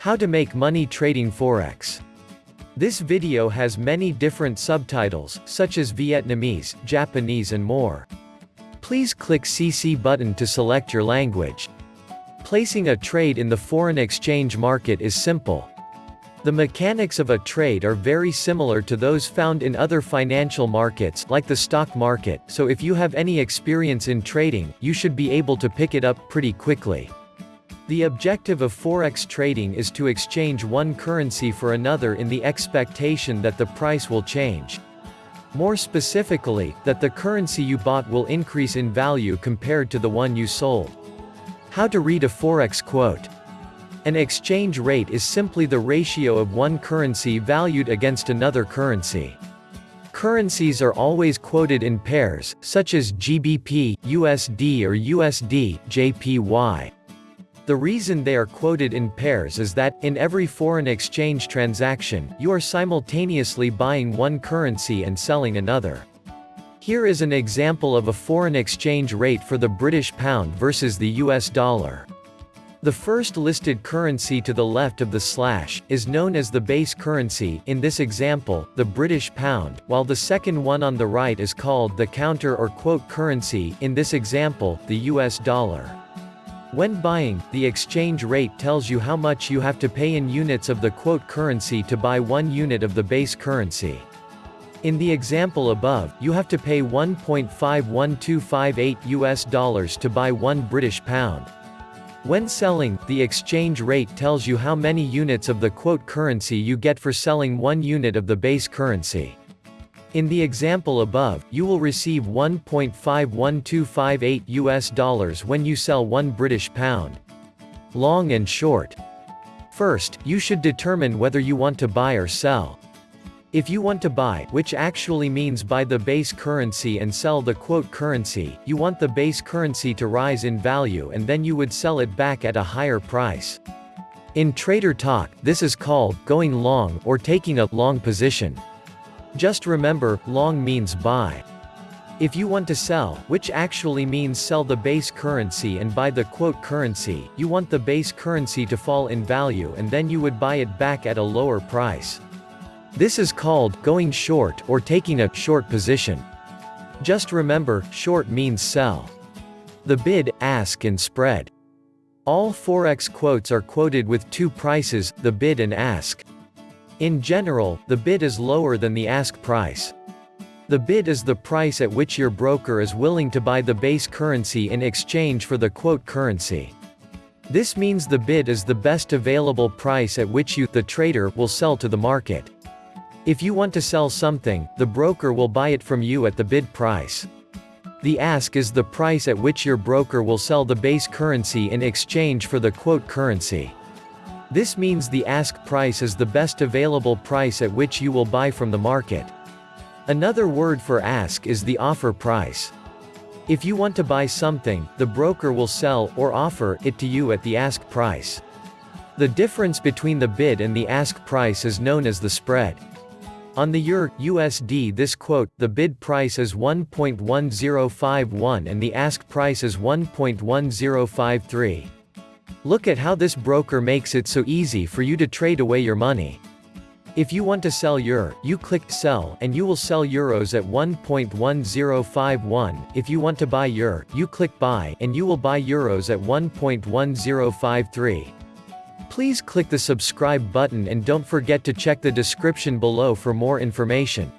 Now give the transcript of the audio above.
How to make money trading Forex. This video has many different subtitles, such as Vietnamese, Japanese and more. Please click CC button to select your language. Placing a trade in the foreign exchange market is simple. The mechanics of a trade are very similar to those found in other financial markets, like the stock market, so if you have any experience in trading, you should be able to pick it up pretty quickly. The objective of forex trading is to exchange one currency for another in the expectation that the price will change. More specifically, that the currency you bought will increase in value compared to the one you sold. How to read a forex quote. An exchange rate is simply the ratio of one currency valued against another currency. Currencies are always quoted in pairs, such as GBP, USD or USD, JPY. The reason they are quoted in pairs is that, in every foreign exchange transaction, you are simultaneously buying one currency and selling another. Here is an example of a foreign exchange rate for the British pound versus the US dollar. The first listed currency to the left of the slash, is known as the base currency, in this example, the British pound, while the second one on the right is called the counter or quote currency, in this example, the US dollar. When buying, the exchange rate tells you how much you have to pay in units of the quote currency to buy one unit of the base currency. In the example above, you have to pay 1.51258 US dollars to buy 1 British pound. When selling, the exchange rate tells you how many units of the quote currency you get for selling 1 unit of the base currency. In the example above, you will receive 1.51258 US dollars when you sell 1 British pound. Long and short. First, you should determine whether you want to buy or sell. If you want to buy, which actually means buy the base currency and sell the quote currency, you want the base currency to rise in value and then you would sell it back at a higher price. In trader talk, this is called going long or taking a long position. Just remember, long means buy. If you want to sell, which actually means sell the base currency and buy the quote currency, you want the base currency to fall in value and then you would buy it back at a lower price. This is called going short or taking a short position. Just remember, short means sell. The bid, ask and spread. All forex quotes are quoted with two prices, the bid and ask. In general, the bid is lower than the ask price. The bid is the price at which your broker is willing to buy the base currency in exchange for the quote currency. This means the bid is the best available price at which you, the trader, will sell to the market. If you want to sell something, the broker will buy it from you at the bid price. The ask is the price at which your broker will sell the base currency in exchange for the quote currency. This means the ask price is the best available price at which you will buy from the market. Another word for ask is the offer price. If you want to buy something, the broker will sell, or offer, it to you at the ask price. The difference between the bid and the ask price is known as the spread. On the EUR USD this quote, the bid price is 1.1051 and the ask price is 1.1053. Look at how this broker makes it so easy for you to trade away your money. If you want to sell EUR, you click Sell and you will sell euros at 1.1051. If you want to buy EUR, you click Buy and you will buy euros at 1.1053. Please click the subscribe button and don't forget to check the description below for more information.